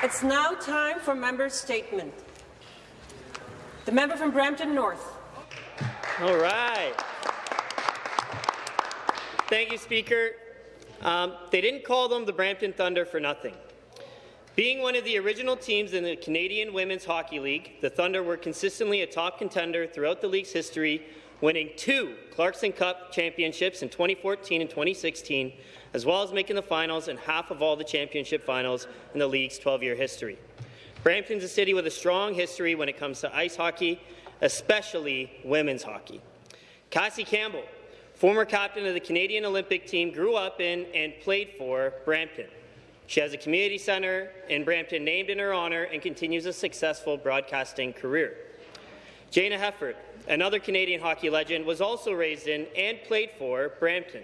It's now time for member statement. The member from Brampton North. All right. Thank you, Speaker. Um, they didn't call them the Brampton Thunder for nothing. Being one of the original teams in the Canadian Women's Hockey League, the Thunder were consistently a top contender throughout the league's history, winning two Clarkson Cup championships in 2014 and 2016, as well as making the finals in half of all the championship finals in the league's 12-year history. Brampton's a city with a strong history when it comes to ice hockey, especially women's hockey. Cassie Campbell, former captain of the Canadian Olympic team, grew up in and played for Brampton. She has a community centre in Brampton named in her honour and continues a successful broadcasting career. Jayna Hefford, another Canadian hockey legend, was also raised in and played for Brampton.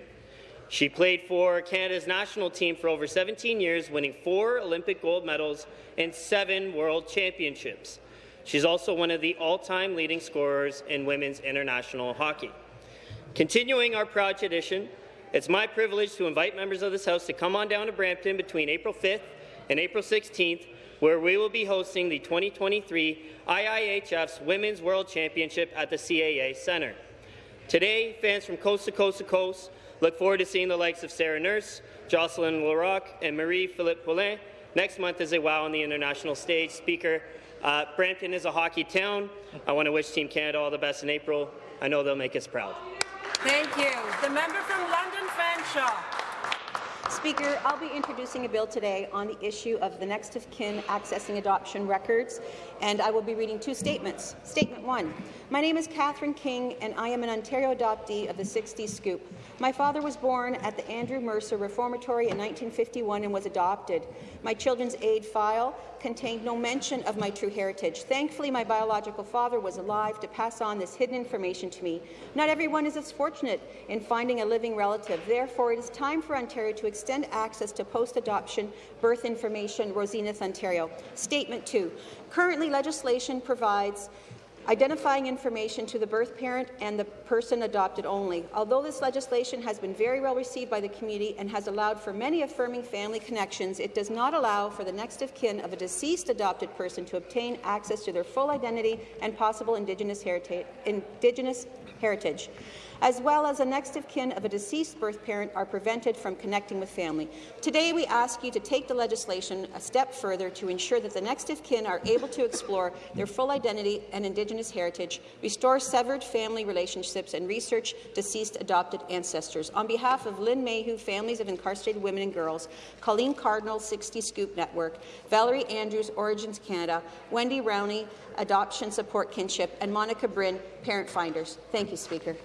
She played for Canada's national team for over 17 years, winning four Olympic gold medals and seven World Championships. She's also one of the all-time leading scorers in women's international hockey. Continuing our proud tradition, it's my privilege to invite members of this House to come on down to Brampton between April 5th and April 16th, where we will be hosting the 2023 IIHF's Women's World Championship at the CAA Centre. Today, fans from coast to coast to coast look forward to seeing the likes of Sarah Nurse, Jocelyn Larocque, and Marie-Philip Poulin next month as they wow on the international stage. Speaker, uh, Brampton is a hockey town. I want to wish Team Canada all the best in April. I know they'll make us proud. Thank you. The member from London Fanshawe. Speaker, I'll be introducing a bill today on the issue of the next of kin accessing adoption records, and I will be reading two statements. Statement one. My name is Catherine King, and I am an Ontario adoptee of the 60 Scoop. My father was born at the Andrew Mercer Reformatory in 1951 and was adopted. My children's aid file contained no mention of my true heritage. Thankfully, my biological father was alive to pass on this hidden information to me. Not everyone is as fortunate in finding a living relative. Therefore, it is time for Ontario to extend access to post-adoption birth information, Rosinith, Ontario. Statement 2. Currently, legislation provides identifying information to the birth parent and the person adopted only. Although this legislation has been very well received by the community and has allowed for many affirming family connections, it does not allow for the next of kin of a deceased adopted person to obtain access to their full identity and possible Indigenous heritage. Indigenous heritage as well as a next of kin of a deceased birth parent are prevented from connecting with family. Today, we ask you to take the legislation a step further to ensure that the next of kin are able to explore their full identity and Indigenous heritage, restore severed family relationships, and research deceased adopted ancestors. On behalf of Lynn Mayhew, Families of Incarcerated Women and Girls, Colleen Cardinal, 60 Scoop Network, Valerie Andrews, Origins Canada, Wendy Rowney, Adoption Support Kinship, and Monica Bryn, Parent Finders. Thank you, Speaker.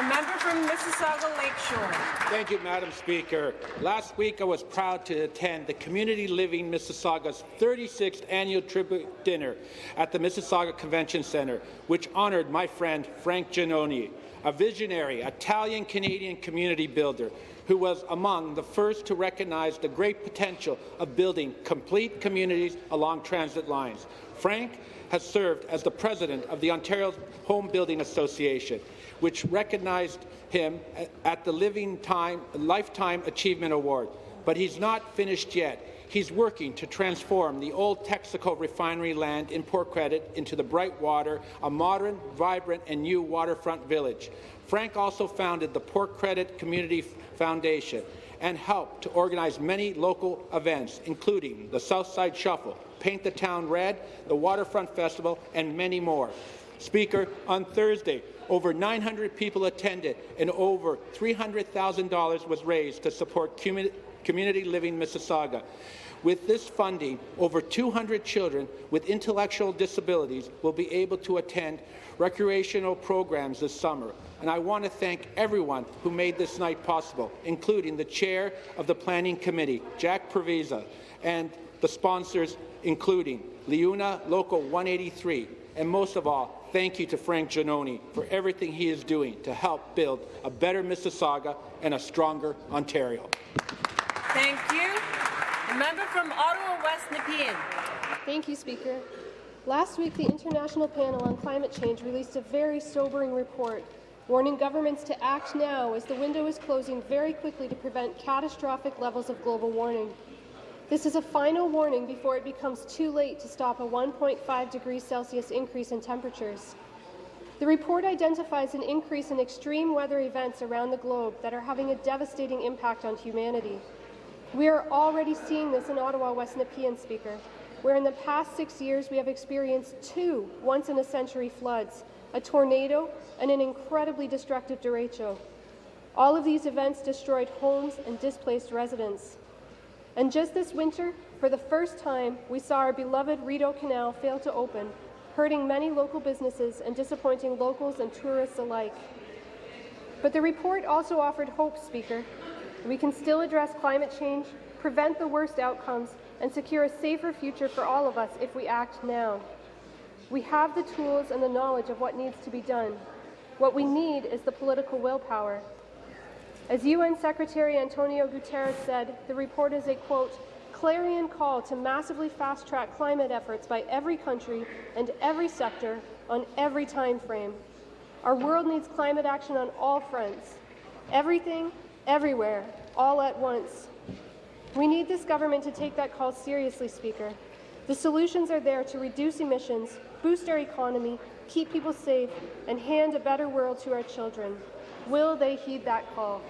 The member from Mississauga Lakeshore. Thank you, Madam Speaker. Last week, I was proud to attend the Community Living Mississauga's 36th annual tribute dinner at the Mississauga Convention Centre, which honoured my friend Frank Giannone, a visionary Italian-Canadian community builder who was among the first to recognize the great potential of building complete communities along transit lines. Frank has served as the president of the Ontario Home Building Association, which recognized him at the Living Time, Lifetime Achievement Award. But he's not finished yet. He's working to transform the old Texaco refinery land in Port Credit into the Brightwater, a modern, vibrant, and new waterfront village. Frank also founded the Port Credit Community Foundation and helped to organize many local events, including the Southside Shuffle, Paint the Town Red, the Waterfront Festival, and many more. Speaker, on Thursday, over 900 people attended and over $300,000 was raised to support Community Living Mississauga. With this funding, over 200 children with intellectual disabilities will be able to attend recreational programs this summer. And I want to thank everyone who made this night possible, including the chair of the Planning Committee, Jack Previsa, and the sponsors, including Liuna Local 183, and most of all, thank you to Frank Giannone for everything he is doing to help build a better Mississauga and a stronger Ontario. Thank you. The member from Ottawa West Nepean. Thank you, Speaker. Last week, the International Panel on Climate Change released a very sobering report warning governments to act now as the window is closing very quickly to prevent catastrophic levels of global warming. This is a final warning before it becomes too late to stop a 1.5 degrees Celsius increase in temperatures. The report identifies an increase in extreme weather events around the globe that are having a devastating impact on humanity. We are already seeing this in Ottawa, West Nepean, Speaker, where in the past six years we have experienced two once-in-a-century floods, a tornado, and an incredibly destructive derecho. All of these events destroyed homes and displaced residents. And just this winter, for the first time, we saw our beloved Rideau Canal fail to open, hurting many local businesses and disappointing locals and tourists alike. But the report also offered hope, Speaker. We can still address climate change, prevent the worst outcomes, and secure a safer future for all of us if we act now. We have the tools and the knowledge of what needs to be done. What we need is the political willpower. As UN Secretary Antonio Guterres said, the report is a, quote, clarion call to massively fast-track climate efforts by every country and every sector on every time frame. Our world needs climate action on all fronts. Everything, everywhere, all at once. We need this government to take that call seriously, Speaker. The solutions are there to reduce emissions, boost our economy, keep people safe, and hand a better world to our children. Will they heed that call?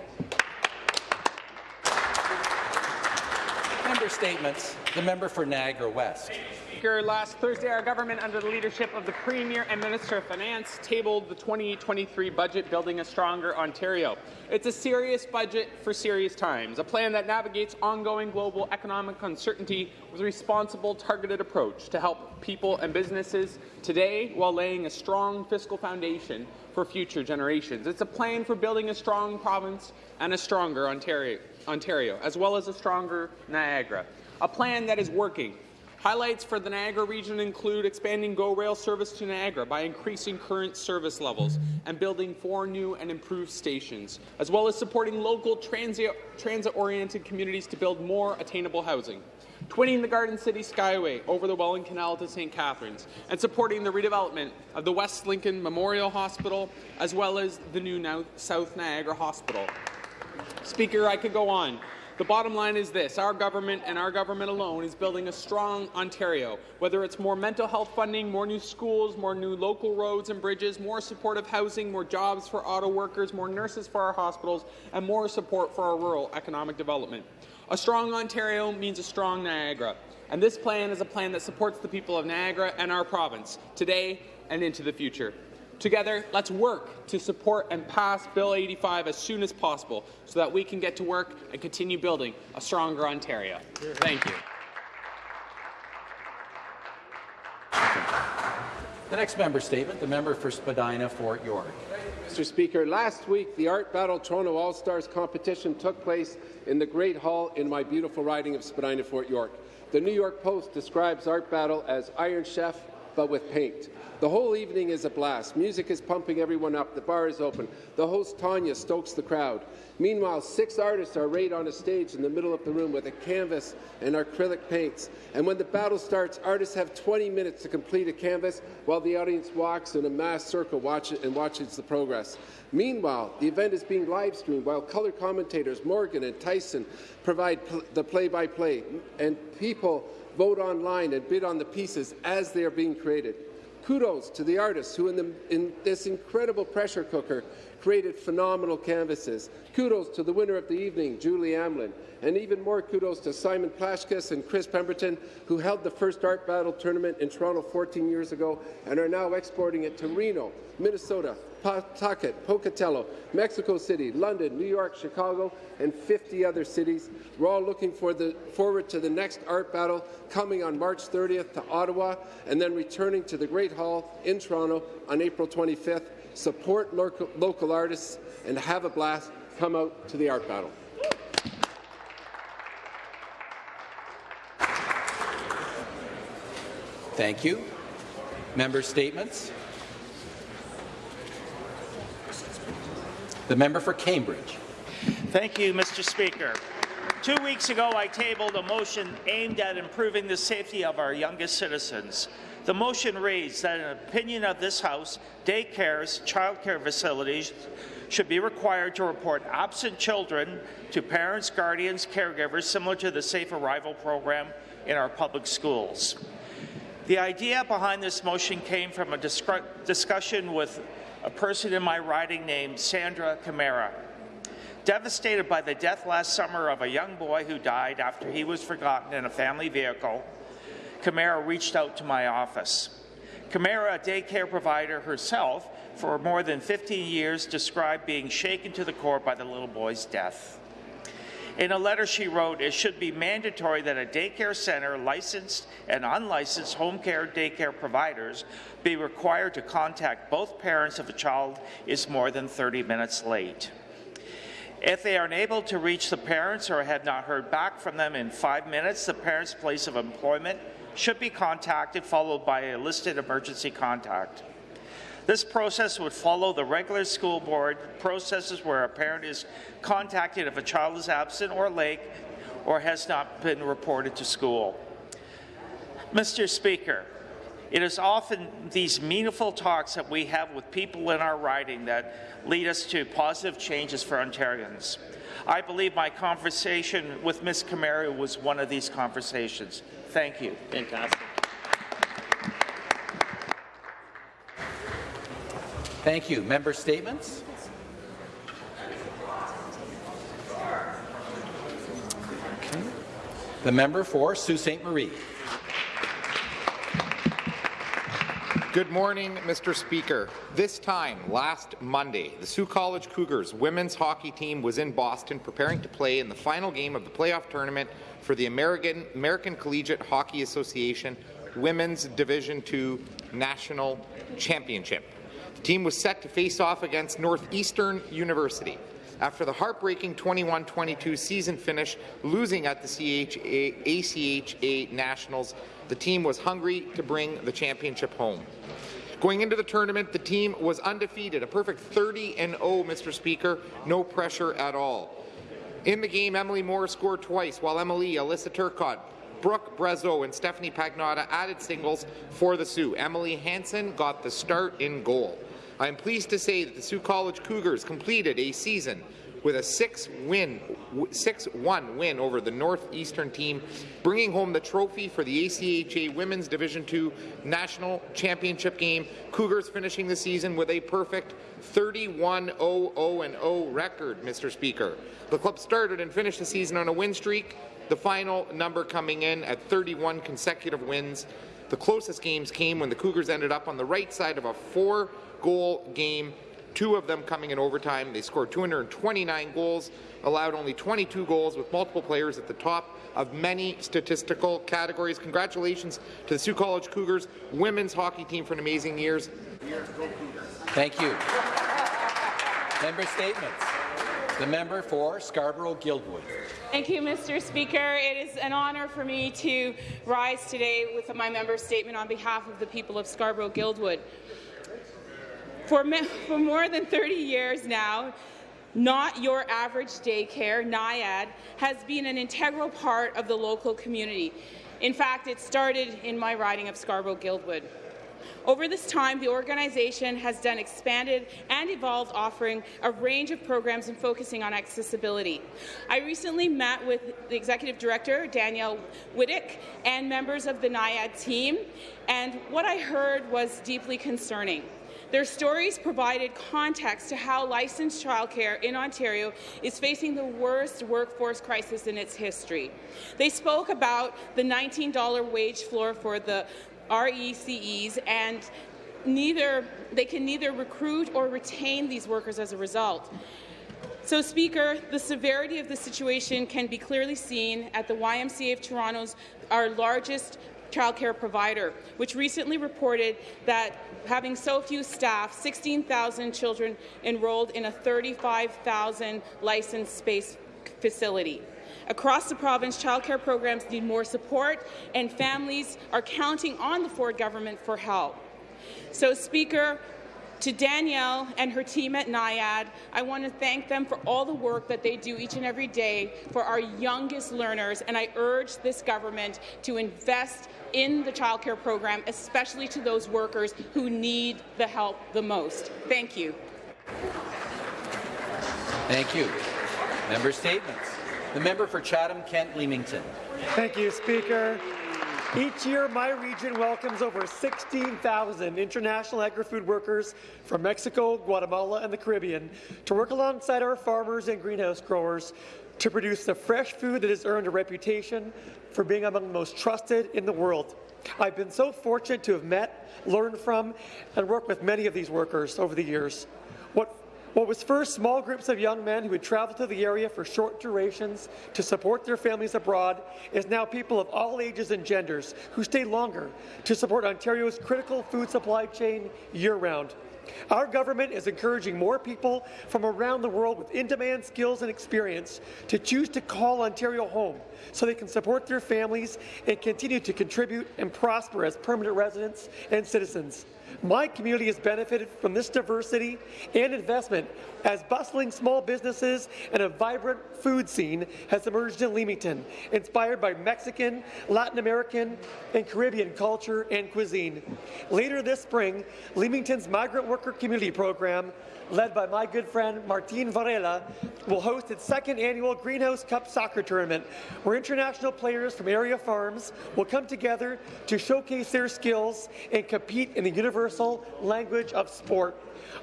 Member statements. The member for Niagara West. Speaker, last Thursday, our government, under the leadership of the Premier and Minister of Finance, tabled the 2023 budget Building a Stronger Ontario. It's a serious budget for serious times, a plan that navigates ongoing global economic uncertainty with a responsible, targeted approach to help people and businesses today while laying a strong fiscal foundation for future generations. It's a plan for building a strong province and a stronger Ontario, Ontario as well as a stronger Niagara. A plan that is working Highlights for the Niagara region include expanding GO Rail service to Niagara by increasing current service levels and building four new and improved stations, as well as supporting local transit-oriented communities to build more attainable housing, twinning the Garden City Skyway over the Welland Canal to St. Catharines, and supporting the redevelopment of the West Lincoln Memorial Hospital, as well as the new South Niagara Hospital. Speaker, I could go on. The bottom line is this. Our government and our government alone is building a strong Ontario, whether it's more mental health funding, more new schools, more new local roads and bridges, more supportive housing, more jobs for auto workers, more nurses for our hospitals, and more support for our rural economic development. A strong Ontario means a strong Niagara, and this plan is a plan that supports the people of Niagara and our province, today and into the future. Together, let's work to support and pass Bill 85 as soon as possible so that we can get to work and continue building a stronger Ontario. Thank you. The next member statement, the member for Spadina Fort York. Mr. Speaker, last week the Art Battle Toronto All-Stars competition took place in the Great Hall in my beautiful riding of Spadina Fort York. The New York Post describes Art Battle as Iron Chef, but with paint. The whole evening is a blast. Music is pumping everyone up. The bar is open. The host, Tanya, stokes the crowd. Meanwhile, six artists are arrayed on a stage in the middle of the room with a canvas and acrylic paints. And when the battle starts, artists have 20 minutes to complete a canvas while the audience walks in a mass circle watch and watches the progress. Meanwhile, the event is being live streamed while color commentators Morgan and Tyson provide pl the play-by-play, -play, and people vote online and bid on the pieces as they are being created. Kudos to the artists who, in, the, in, this incredible pressure cooker, created phenomenal canvases. Kudos to the winner of the evening, Julie Amlin. And even more kudos to Simon Plashkes and Chris Pemberton, who held the first art battle tournament in Toronto 14 years ago and are now exporting it to Reno, Minnesota, Pawtucket, Pocatello, Mexico City, London, New York, Chicago, and 50 other cities. We're all looking for the, forward to the next art battle coming on March 30th to Ottawa and then returning to the Great Hall in Toronto on April 25th. Support local, local artists and have a blast. Come out to the art battle. Thank you. Member statements. The member for Cambridge. Thank you, Mr. Speaker. Two weeks ago, I tabled a motion aimed at improving the safety of our youngest citizens. The motion reads that, an opinion of this House, daycares, childcare facilities, should be required to report absent children to parents, guardians, caregivers, similar to the Safe Arrival program in our public schools. The idea behind this motion came from a discussion with a person in my riding named Sandra Camara. Devastated by the death last summer of a young boy who died after he was forgotten in a family vehicle, Camara reached out to my office. Camara, a daycare provider herself for more than 15 years, described being shaken to the core by the little boy's death. In a letter she wrote, it should be mandatory that a daycare center, licensed and unlicensed home care daycare providers, be required to contact both parents if a child is more than 30 minutes late. If they are unable to reach the parents or have not heard back from them in five minutes, the parent's place of employment should be contacted, followed by a listed emergency contact. This process would follow the regular school board processes where a parent is contacted if a child is absent or late or has not been reported to school. Mr. Speaker, it is often these meaningful talks that we have with people in our riding that lead us to positive changes for Ontarians. I believe my conversation with Ms. Camara was one of these conversations. Thank you. Fantastic. Thank you. Member statements? Okay. The member for Sault Ste. Marie. Good morning, Mr. Speaker. This time, last Monday, the Sault College Cougars women's hockey team was in Boston preparing to play in the final game of the playoff tournament for the American, American Collegiate Hockey Association Women's Division II National Championship. The team was set to face off against Northeastern University. After the heartbreaking 21-22 season finish, losing at the CHA, ACHA Nationals, the team was hungry to bring the championship home. Going into the tournament, the team was undefeated, a perfect 30 and 0, Mr. Speaker, no pressure at all. In the game, Emily Moore scored twice, while Emily, Alyssa Turcotte, Brooke Brazeau, and Stephanie Pagnotta added singles for the Sioux. Emily Hansen got the start in goal. I am pleased to say that the Sault College Cougars completed a season with a 6-win 6-1 win over the Northeastern team, bringing home the trophy for the ACHA Women's Division II National Championship game. Cougars finishing the season with a perfect 31-0-0-0 record, Mr. Speaker. The club started and finished the season on a win streak, the final number coming in at 31 consecutive wins. The closest games came when the Cougars ended up on the right side of a four-goal game two of them coming in overtime. They scored 229 goals, allowed only 22 goals with multiple players at the top of many statistical categories. Congratulations to the Sault College Cougars women's hockey team for an amazing years. Thank you. Member statements. The member for Scarborough-Guildwood. Thank you, Mr. Speaker. It is an honour for me to rise today with my member statement on behalf of the people of Scarborough-Guildwood. For, for more than 30 years now, not Your Average Daycare, NYAD, has been an integral part of the local community. In fact, it started in my riding of Scarborough-Guildwood. Over this time, the organization has done expanded and evolved offering a range of programs and focusing on accessibility. I recently met with the Executive Director, Danielle Wittick, and members of the NYAD team, and what I heard was deeply concerning. Their stories provided context to how licensed childcare in Ontario is facing the worst workforce crisis in its history. They spoke about the $19 wage floor for the RECEs and neither they can neither recruit or retain these workers as a result. So, Speaker, the severity of the situation can be clearly seen at the YMCA of Toronto's our largest childcare provider, which recently reported that having so few staff, 16,000 children enrolled in a 35,000 licensed space facility. Across the province, childcare programs need more support, and families are counting on the Ford government for help. So, Speaker, to Danielle and her team at NYAD, I want to thank them for all the work that they do each and every day for our youngest learners, and I urge this government to invest in the childcare program, especially to those workers who need the help the most. Thank you. Thank you. Member statements. The member for Chatham-Kent-Leamington. Thank you, Speaker. Each year, my region welcomes over 16,000 international agri-food workers from Mexico, Guatemala, and the Caribbean to work alongside our farmers and greenhouse growers to produce the fresh food that has earned a reputation for being among the most trusted in the world. I've been so fortunate to have met, learned from, and worked with many of these workers over the years. What was first small groups of young men who would travel to the area for short durations to support their families abroad is now people of all ages and genders who stay longer to support Ontario's critical food supply chain year-round. Our government is encouraging more people from around the world with in-demand skills and experience to choose to call Ontario home so they can support their families and continue to contribute and prosper as permanent residents and citizens. My community has benefited from this diversity and investment as bustling small businesses and a vibrant food scene has emerged in Leamington, inspired by Mexican, Latin American, and Caribbean culture and cuisine. Later this spring, Leamington's Migrant Worker Community Program led by my good friend Martin Varela, will host its second annual Greenhouse Cup soccer tournament, where international players from area farms will come together to showcase their skills and compete in the universal language of sport.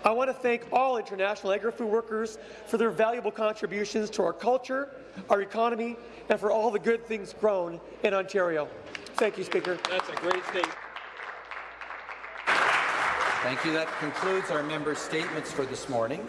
I want to thank all international agri-food workers for their valuable contributions to our culture, our economy, and for all the good things grown in Ontario. Thank you, Speaker. That's a great statement. Thank you. That concludes our member statements for this morning.